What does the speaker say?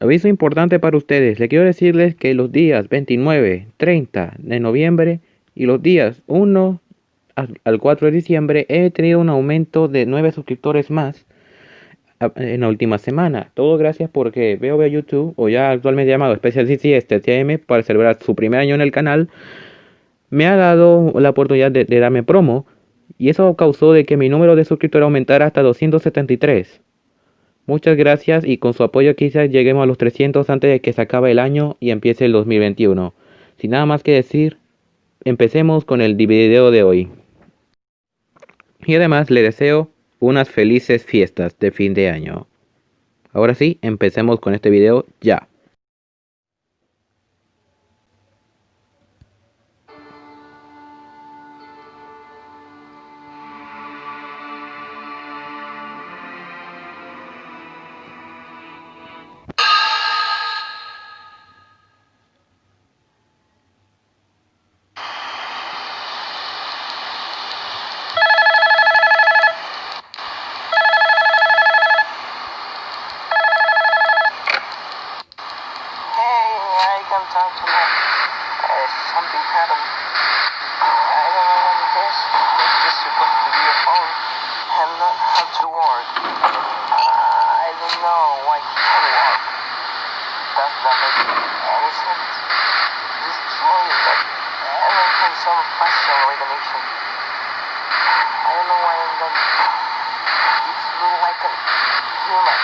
Aviso importante para ustedes. Le quiero decirles que los días 29, 30 de noviembre y los días 1 al 4 de diciembre he tenido un aumento de 9 suscriptores más en la última semana. Todo gracias porque veo a YouTube, o ya actualmente llamado Special CC para celebrar su primer año en el canal, me ha dado la oportunidad de, de darme promo y eso causó de que mi número de suscriptores aumentara hasta 273. Muchas gracias y con su apoyo quizás lleguemos a los 300 antes de que se acabe el año y empiece el 2021. Sin nada más que decir, empecemos con el video de hoy. Y además le deseo unas felices fiestas de fin de año. Ahora sí, empecemos con este video ya. something happened. I don't know what it is, but this supposed to be a phone and not how to work. I don't know why he can work. Does that make any sense? This drawing is like anyone can solve a question with. I don't know why I'm done. It's more like a human.